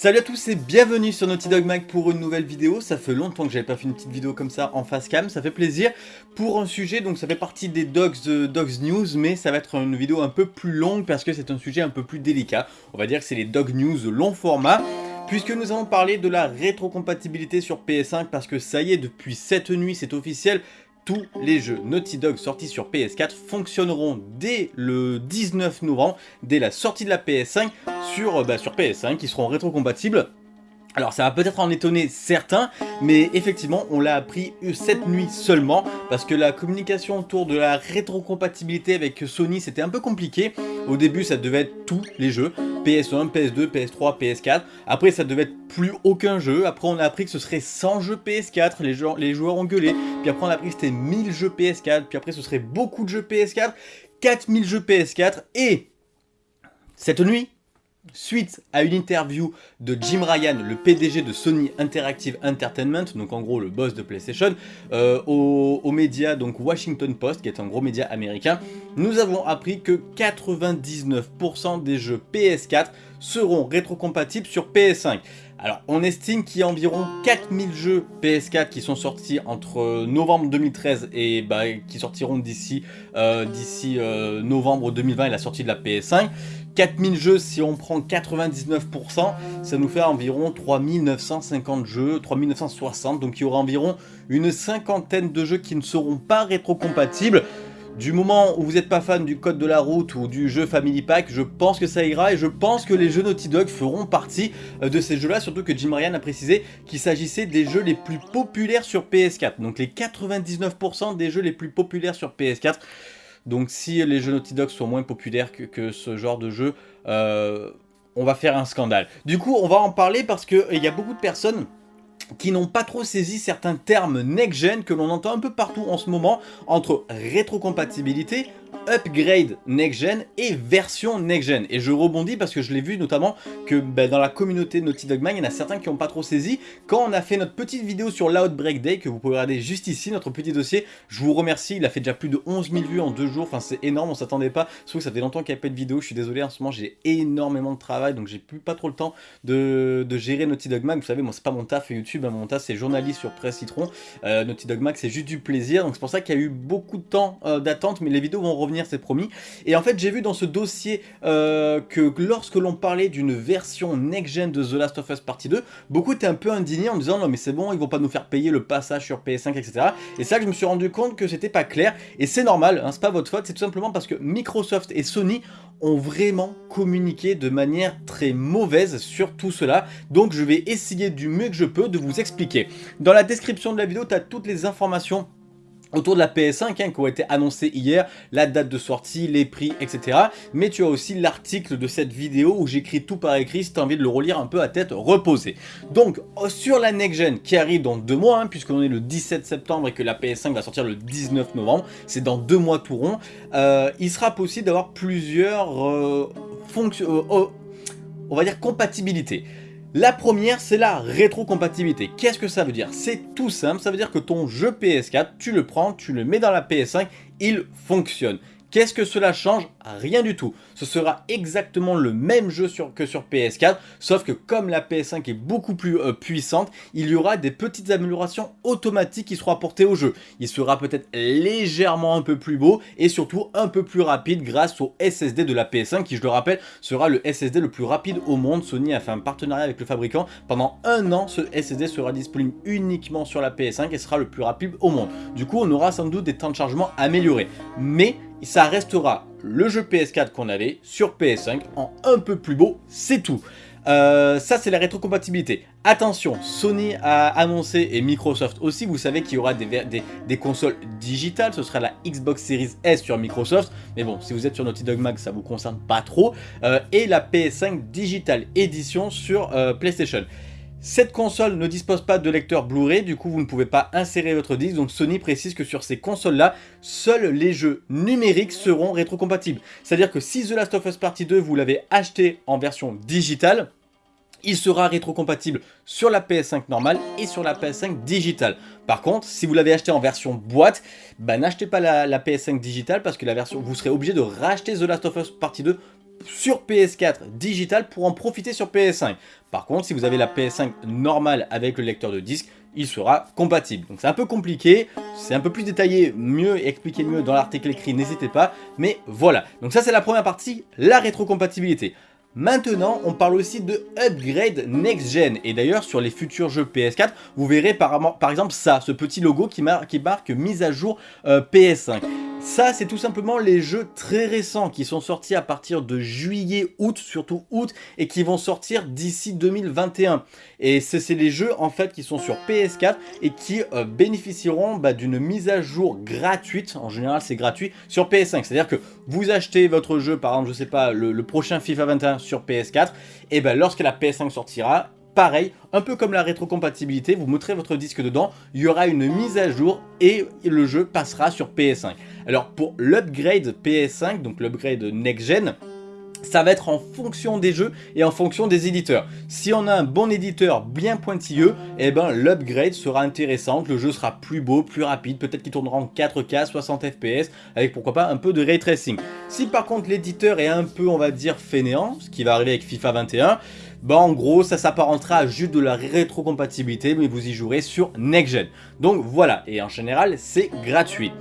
Salut à tous et bienvenue sur Naughty Dog Mag pour une nouvelle vidéo. Ça fait longtemps que j'avais pas fait une petite vidéo comme ça en face cam, ça fait plaisir. Pour un sujet, donc ça fait partie des Dogs, euh, Dogs News, mais ça va être une vidéo un peu plus longue parce que c'est un sujet un peu plus délicat. On va dire que c'est les Dog News long format. Puisque nous allons parler de la rétrocompatibilité sur PS5 parce que ça y est, depuis cette nuit, c'est officiel, tous les jeux Naughty Dog sortis sur PS4 fonctionneront dès le 19 novembre, dès la sortie de la PS5 sur, euh, bah, sur PS5, qui seront rétrocompatibles. Alors ça va peut-être en étonner certains, mais effectivement on l'a appris cette nuit seulement, parce que la communication autour de la rétrocompatibilité avec Sony c'était un peu compliqué. Au début ça devait être tous les jeux, PS1, PS2, PS3, PS4. Après ça devait être plus aucun jeu, après on a appris que ce serait 100 jeux PS4, les joueurs, les joueurs ont gueulé. Puis après on a appris que c'était 1000 jeux PS4, puis après ce serait beaucoup de jeux PS4, 4000 jeux PS4, et cette nuit, suite à une interview de Jim Ryan, le PDG de Sony Interactive Entertainment, donc en gros le boss de PlayStation, euh, aux, médias donc Washington Post, qui est un gros média américain, nous avons appris que 99% des jeux PS4 seront rétrocompatibles sur PS5. Alors, on estime qu'il y a environ 4000 jeux PS4 qui sont sortis entre novembre 2013 et bah, qui sortiront d'ici euh, euh, novembre 2020 et la sortie de la PS5. 4000 jeux, si on prend 99%, ça nous fait environ 3950 jeux, 3960, donc il y aura environ une cinquantaine de jeux qui ne seront pas rétrocompatibles. Du moment où vous n'êtes pas fan du code de la route ou du jeu Family Pack, je pense que ça ira et je pense que les jeux Naughty Dog feront partie euh, de ces jeux-là, surtout que Jim Ryan a précisé qu'il s'agissait des jeux les plus populaires sur PS4. Donc les 99% des jeux les plus populaires sur PS4. Donc si les jeux Naughty Dog sont moins populaires que, ce genre de jeu, euh, on va faire un scandale. Du coup, on va en parler parce qu'il y a beaucoup de personnes qui n'ont pas trop saisi certains termes next-gen que l'on entend un peu partout en ce moment entre rétrocompatibilité, upgrade next-gen et version next-gen. Et je rebondis parce que je l'ai vu notamment que ben, dans la communauté Naughty Dog Man, il y en a certains qui n'ont pas trop saisi. Quand on a fait notre petite vidéo sur l'Outbreak Day, que vous pouvez regarder juste ici, notre petit dossier, je vous remercie, il a fait déjà plus de 11 000 vues en deux jours, enfin c'est énorme, on s'attendait pas. Sauf que ça fait longtemps qu'il n'y a pas de vidéo, je suis désolé, en ce moment j'ai énormément de travail, donc j'ai plus pas trop le temps de, gérer Naughty Dog Mag. Vous savez, moi c'est pas mon taf YouTube, hein, mon taf c'est journaliste sur Presse Citron. Euh, Naughty Dog Mag c'est juste du plaisir, donc c'est pour ça qu'il y a eu beaucoup de temps euh, d'attente, mais les vidéos vont revenir c'est promis. Et en fait, j'ai vu dans ce dossier euh, que lorsque l'on parlait d'une version next-gen de The Last of Us Partie 2, beaucoup étaient un peu indignés en disant non mais c'est bon, ils vont pas nous faire payer le passage sur PS5, etc. Et c'est que je me suis rendu compte que c'était pas clair, et c'est normal, hein, c'est pas votre faute, c'est tout simplement parce que Microsoft et Sony ont vraiment communiqué de manière très mauvaise sur tout cela. Donc je vais essayer du mieux que je peux de vous expliquer. Dans la description de la vidéo, tu as toutes les informations autour de la PS5 hein, qui ont été annoncés hier, la date de sortie, les prix, etc. Mais tu as aussi l'article de cette vidéo où j'écris tout par écrit si tu as envie de le relire un peu à tête reposée. Donc euh, sur la next gen qui arrive dans deux mois, hein, puisqu'on est le 17 septembre et que la PS5 va sortir le 19 novembre, c'est dans deux mois tout rond, euh, il sera possible d'avoir plusieurs euh, fonctions, on va dire compatibilités. La première, c'est la rétrocompatibilité. Qu'est-ce que ça veut dire? C'est tout simple, ça veut dire que ton jeu PS4, tu le prends, tu le mets dans la PS5, il fonctionne. Qu'est-ce que cela change? Rien du tout. Ce sera exactement le même jeu que sur PS4, sauf que comme la PS5 est beaucoup plus euh, puissante, il y aura des petites améliorations automatiques qui seront apportées au jeu. Il sera peut-être légèrement un peu plus beau et surtout un peu plus rapide grâce au SSD de la PS5 qui, je le rappelle, sera le SSD le plus rapide au monde. Sony a fait un partenariat avec le fabricant. Pendant un an, ce SSD sera disponible uniquement sur la PS5 et sera le plus rapide au monde. Du coup, on aura sans doute des temps de chargement améliorés. Mais ça restera le jeu PS4 qu'on avait sur PS5 en un peu plus beau, c'est tout. Euh, ça c'est la rétrocompatibilité. Attention, Sony a annoncé et Microsoft aussi, vous savez qu'il y aura des, consoles digitales, ce sera la Xbox Series S sur Microsoft, mais bon, si vous êtes sur Naughty Dog Mag, ça vous concerne pas trop, euh, et la PS5 Digital Edition sur euh, PlayStation. Cette console ne dispose pas de lecteur Blu-ray, du coup vous ne pouvez pas insérer votre disque, donc Sony précise que sur ces consoles-là, seuls les jeux numériques seront rétrocompatibles. C'est-à-dire que si The Last of Us Partie 2, vous l'avez acheté en version digitale, il sera rétrocompatible sur la PS5 normale et sur la PS5 digitale. Par contre, si vous l'avez acheté en version boîte, bah, n'achetez pas la, la, PS5 digitale parce que la version, vous serez obligé de racheter The Last of Us Partie 2 sur PS4 digital pour en profiter sur PS5. Par contre, si vous avez la PS5 normale avec le lecteur de disque, il sera compatible. Donc c'est un peu compliqué, c'est un peu plus détaillé, mieux expliqué mieux dans l'article écrit, n'hésitez pas. Mais voilà, donc ça c'est la première partie, la rétrocompatibilité. Maintenant, on parle aussi de upgrade next-gen. Et d'ailleurs, sur les futurs jeux PS4, vous verrez par, exemple ça, ce petit logo qui, qui marque mise à jour euh, PS5. Ça, c'est tout simplement les jeux très récents qui sont sortis à partir de juillet, août, surtout août, et qui vont sortir d'ici 2021. Et c'est les jeux en fait qui sont sur PS4 et qui euh, bénéficieront bah, d'une mise à jour gratuite, en général c'est gratuit, sur PS5. C'est-à-dire que vous achetez votre jeu, par exemple, je sais pas, le, prochain FIFA 21 sur PS4, et ben lorsque la PS5 sortira, pareil, un peu comme la rétrocompatibilité, vous mettrez votre disque dedans, il y aura une mise à jour et le jeu passera sur PS5. Alors pour l'upgrade PS5, donc l'upgrade next-gen, ça va être en fonction des jeux et en fonction des éditeurs. Si on a un bon éditeur bien pointilleux, eh ben l'upgrade sera intéressant, le jeu sera plus beau, plus rapide, peut-être qu'il tournera en 4K, 60 FPS, avec pourquoi pas un peu de ray tracing. Si par contre l'éditeur est un peu, on va dire, fainéant, ce qui va arriver avec FIFA 21, bah en gros ça s'apparentera à juste de la rétrocompatibilité mais vous y jouerez sur next gen. Donc voilà, et en général c'est gratuit.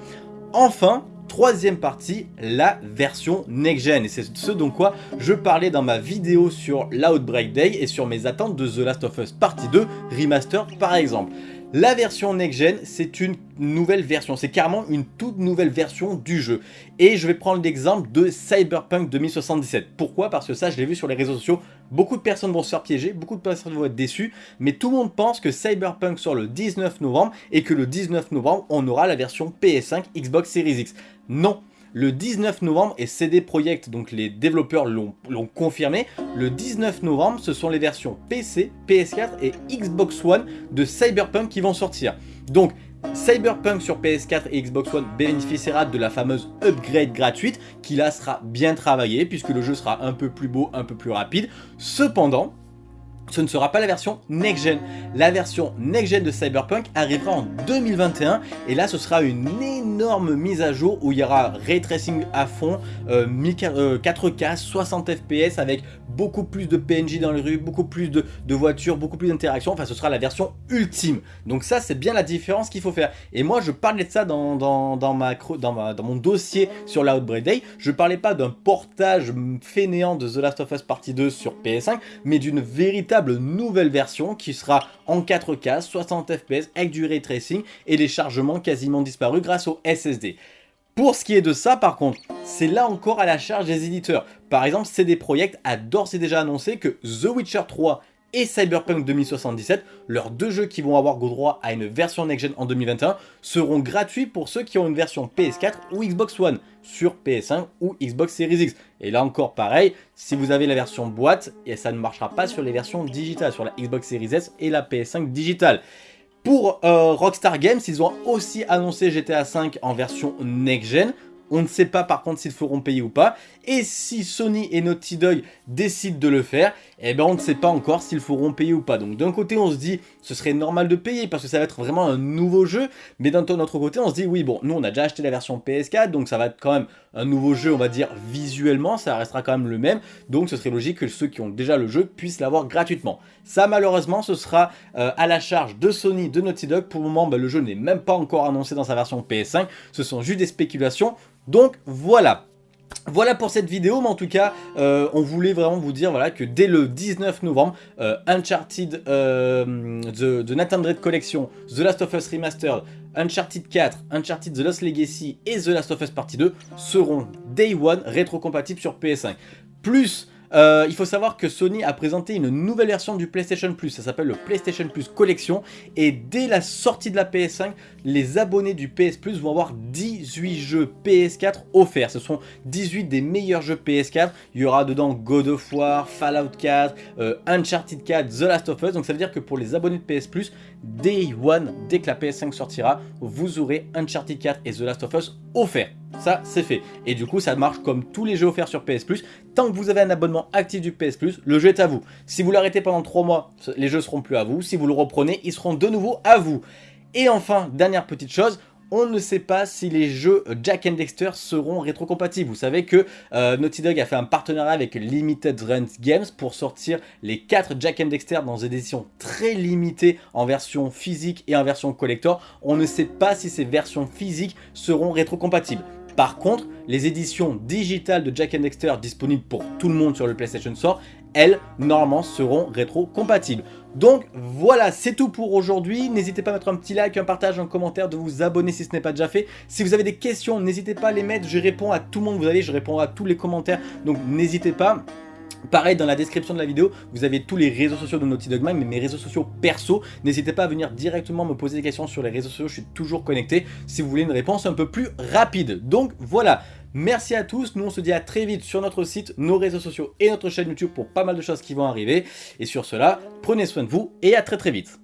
Enfin, troisième partie, la version next-gen. Et c'est ce dont quoi je parlais dans ma vidéo sur l'Outbreak Day et sur mes attentes de The Last of Us Partie 2 Remaster par exemple. La version next-gen, c'est une nouvelle version, c'est carrément une toute nouvelle version du jeu. Et je vais prendre l'exemple de Cyberpunk 2077. Pourquoi? Parce que ça, je l'ai vu sur les réseaux sociaux, beaucoup de personnes vont se faire piéger, beaucoup de personnes vont être déçues, mais tout le monde pense que Cyberpunk sort le 19 novembre et que le 19 novembre, on aura la version PS5 Xbox Series X. Non le 19 novembre, et CD Projekt, donc les développeurs l'ont confirmé, le 19 novembre, ce sont les versions PC, PS4 et Xbox One de Cyberpunk qui vont sortir. Donc, Cyberpunk sur PS4 et Xbox One bénéficiera de la fameuse upgrade gratuite qui là sera bien travaillée puisque le jeu sera un peu plus beau, un peu plus rapide. Cependant, ce ne sera pas la version next-gen. La version next-gen de Cyberpunk arrivera en 2021 et là ce sera une énorme mise à jour où il y aura ray tracing à fond, 4K, 60 FPS avec beaucoup plus de PNJ dans les rues, beaucoup plus de, voitures, beaucoup plus d'interactions, enfin ce sera la version ultime. Donc ça c'est bien la différence qu'il faut faire. Et moi je parlais de ça dans, mon dossier sur l'Outbreak Day, je parlais pas d'un portage fainéant de The Last of Us Partie 2 sur PS5, mais d'une véritable nouvelle version qui sera en 4K, 60 FPS avec du ray tracing et les chargements quasiment disparus grâce au SSD. Pour ce qui est de ça par contre, c'est là encore à la charge des éditeurs. Par exemple, CD Projekt a d'ores et déjà annoncé que The Witcher 3 et Cyberpunk 2077, leurs deux jeux qui vont avoir droit à une version next-gen en 2021, seront gratuits pour ceux qui ont une version PS4 ou Xbox One sur PS5 ou Xbox Series X. Et là encore pareil, si vous avez la version boîte, et ça ne marchera pas sur les versions digitales, sur la Xbox Series S et la PS5 digitale. Pour euh, Rockstar Games, ils ont aussi annoncé GTA V en version next-gen, on ne sait pas par contre s'ils feront payer ou pas. Et si Sony et Naughty Dog décident de le faire, eh ben on ne sait pas encore s'ils feront payer ou pas. Donc d'un côté on se dit ce serait normal de payer parce que ça va être vraiment un nouveau jeu. Mais d'un autre côté on se dit oui bon nous on a déjà acheté la version PS4 donc ça va être quand même un nouveau jeu on va dire visuellement ça restera quand même le même. Donc ce serait logique que ceux qui ont déjà le jeu puissent l'avoir gratuitement. Ça malheureusement ce sera euh, à la charge de Sony, de Naughty Dog. Pour le moment ben, le jeu n'est même pas encore annoncé dans sa version PS5. Ce sont juste des spéculations. Donc voilà. Voilà pour cette vidéo, mais en tout cas, euh, on voulait vraiment vous dire voilà, que dès le 19 novembre, euh, Uncharted, euh, The, Nathan Drake Collection, The Last of Us Remastered, Uncharted 4, Uncharted The Lost Legacy et The Last of Us Partie 2 seront Day One rétrocompatibles sur PS5. Plus euh, il faut savoir que Sony a présenté une nouvelle version du PlayStation Plus, ça s'appelle le PlayStation Plus Collection, et dès la sortie de la PS5, les abonnés du PS Plus vont avoir 18 jeux PS4 offerts. Ce sont 18 des meilleurs jeux PS4, il y aura dedans God of War, Fallout 4, euh, Uncharted 4, The Last of Us, donc ça veut dire que pour les abonnés de PS Plus, Day One, dès que la PS5 sortira, vous aurez Uncharted 4 et The Last of Us offerts. Ça, c'est fait. Et du coup, ça marche comme tous les jeux offerts sur PS Plus. Tant que vous avez un abonnement actif du PS Plus, le jeu est à vous. Si vous l'arrêtez pendant 3 mois, les jeux seront plus à vous. Si vous le reprenez, ils seront de nouveau à vous. Et enfin, dernière petite chose, on ne sait pas si les jeux Jack and Dexter seront rétrocompatibles. Vous savez que euh, Naughty Dog a fait un partenariat avec Limited Run Games pour sortir les 4 Jack and Dexter dans des éditions très limitées en version physique et en version collector. On ne sait pas si ces versions physiques seront rétrocompatibles. Par contre, les éditions digitales de Jack and Dexter disponibles pour tout le monde sur le PlayStation Store, elles, normalement, seront rétro-compatibles. Donc voilà, c'est tout pour aujourd'hui. N'hésitez pas à mettre un petit like, un partage, un commentaire, de vous abonner si ce n'est pas déjà fait. Si vous avez des questions, n'hésitez pas à les mettre. Je réponds à tout le monde, vous savez, je réponds à tous les commentaires. Donc n'hésitez pas. Pareil, dans la description de la vidéo, vous avez tous les réseaux sociaux de Naughty Dog Mag, mais mes réseaux sociaux perso. N'hésitez pas à venir directement me poser des questions sur les réseaux sociaux, je suis toujours connecté si vous voulez une réponse un peu plus rapide. Donc voilà, merci à tous, nous on se dit à très vite sur notre site, nos réseaux sociaux et notre chaîne YouTube pour pas mal de choses qui vont arriver. Et sur cela, prenez soin de vous et à très très vite.